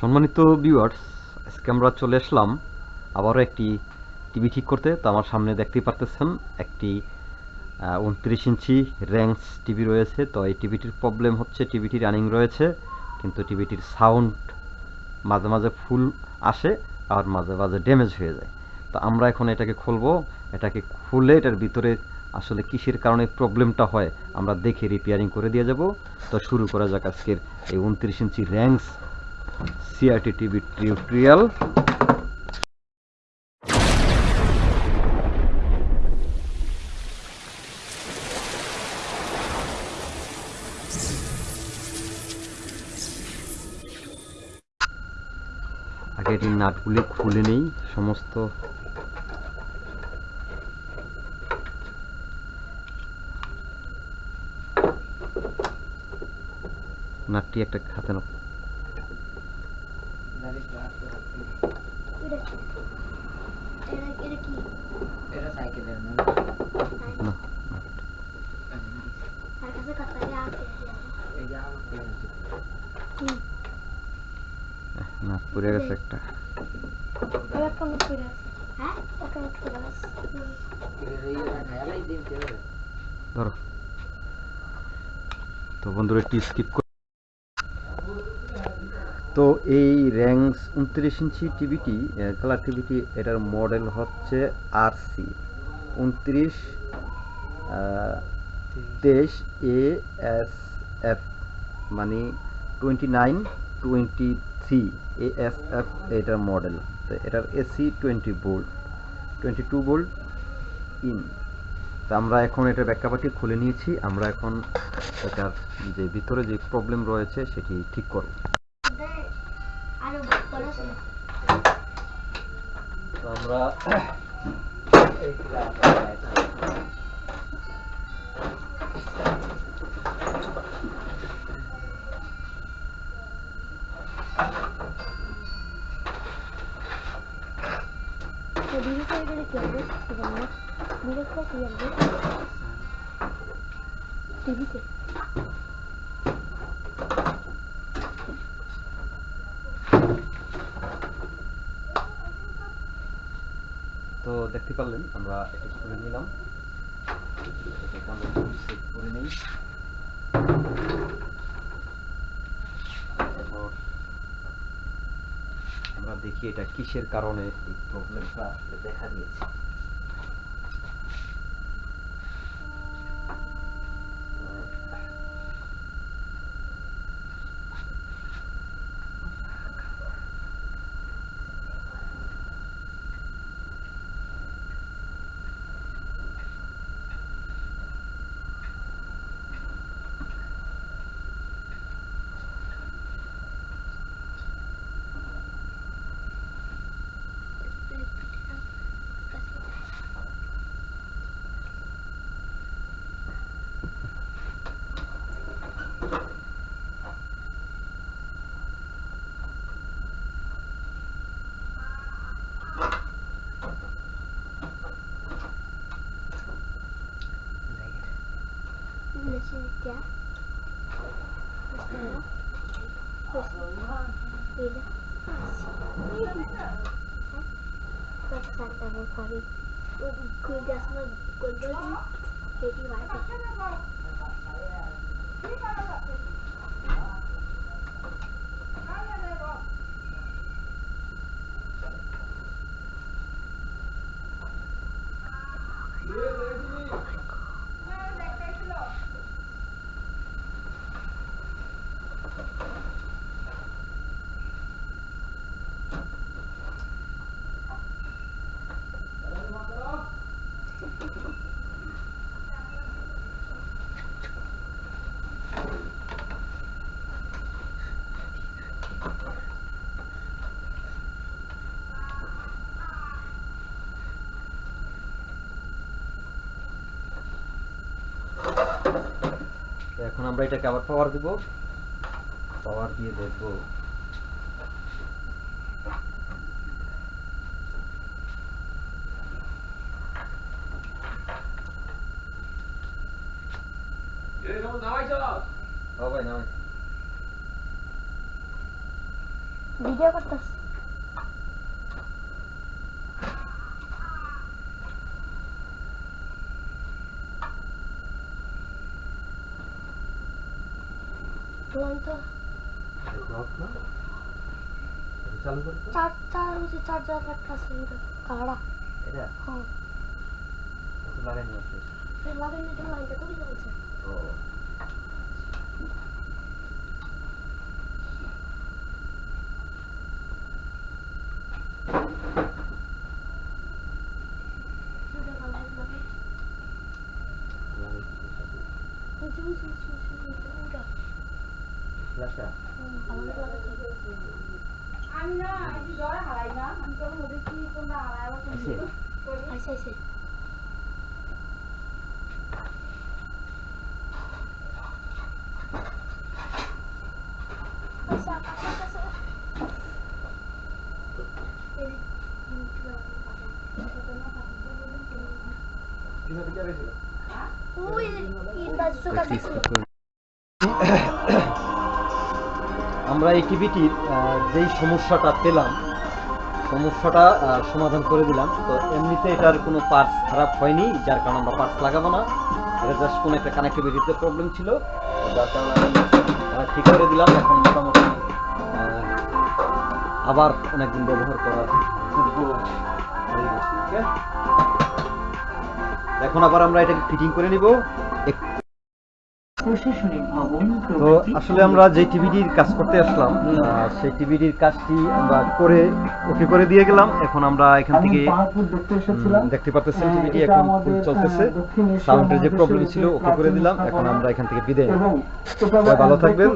সম্মানিত ভিউয়ার্স আজকে আমরা চলে আসলাম আবারও একটি টিভি ঠিক করতে। তো আমার সামনে দেখতেই পারতেছেন, একটি উনত্রিশ ইঞ্চি র্যাঙ্কস টিভি রয়েছে। তো এই টিভিটির প্রবলেম হচ্ছে টিভিটি রানিং রয়েছে, কিন্তু টিভিটির সাউন্ড মাঝে মাঝে ফুল আসে আর মাঝে মাঝে ড্যামেজ হয়ে যায়। তো আমরা এখন এটাকে খুলবো, এটাকে খুলে এটার ভিতরে আসলে কিসের কারণে প্রবলেমটা হয়, আমরা দেখে রিপেয়ারিং করে দিয়ে যাব। তো শুরু করা যাক আজকের এই উনত্রিশ ইঞ্চি র্যাঙ্কস সিআরটি টিভি টিউটোরিয়াল আগে এটির নাটগুলি খুলে নেই, সমস্ত নাটটি একটা এটা? এটা- এটা? এটা মূল না আছে। হ্যাঁ? একটা নোট করে আছে। হুম। এর এই খায়ালাই দিন কেউ ধরো তো বন্ধুরা একটি স্কিপ তো এই র্যাঙ্কস উনত্রিশ ইঞ্চি টিভিটি কালার টিভিটি এটার মডেল হচ্ছে আর সি উনত্রিশ তেইশ এ এস এফ মানে twenty nine twenty three A S F এটার মডেল তো এটার AC twenty volt twenty two volt in তা আমরা এখন এটা ব্যাখ্যাপাটি খুলে নিয়েছি, আমরা এখন এটার যে ভিতরে যে প্রবলেম রয়েছে সেটি ঠিক করব দেখ, আরও বড় আছে। তো আমরা এই ক্লাস তো ধীরে করে গেলে কি হবে? সেটা না। ধীরে করে কি হবে? টিভিতে। তো দেখতে পারলেন, আমরা এটা করে নিলাম। আমরা সেট করে নিই তারপর আমরা দেখি এটা কিসের কারণে এই প্রবলেমটা দেখা yeah Böyle. Bak sen de bu parayı. Kuyucasına koyuyorsun. Hediye var. এখন আমরা এটাকে আবার পাওয়ার দিব। পাওয়ার দিয়ে দেখব। ভাই নামাই ভিডিও করতেছি চার চার চার্জার এটা কাড়া এটা হ্যাঁ লাগাইনি আছে এই লাগাই না লাইনটা তো কিছু বলছে আমি না একটু জ্বর হারাই না। আমি তখন ওদের কি তোমরা হারাই আবার আইসে আচ্ছা আচ্ছা আচ্ছা এই ওই ইন্দাজ চোখা ছিল আমরা এই টিভিটির যেই সমস্যাটা পেলাম, সমস্যাটা সমাধান করে দিলাম। তো এমনিতে এটার কোনো পার্টস খারাপ হয়নি, যার কারণে আমরা পার্টস লাগাবো না। এটা জাস্ট কোনো একটা কানেক্টিভিটিতে প্রবলেম ছিল। যার কারণে ঠিক করে দিলাম। এখন মোটামুটি আবার অনেকদিন ব্যবহার করার এখন আবার আমরা এটাকে ফিটিং করে নিব। তো আসলে আমরা যে টিভিটির কাজ করতে আসলাম সেই টিভিটির কাজটি আমরা করে ওকে করে দিয়ে গেলাম। এখন আমরা এখান থেকে দেখতে পারতেছেন আহ, টিভিটি এখন চলতেছে। সাউন্ডের যে প্রবলেম ছিল ওকে করে দিলাম। এখন আমরা এখান থেকে বিদায় ভালো থাকবেন।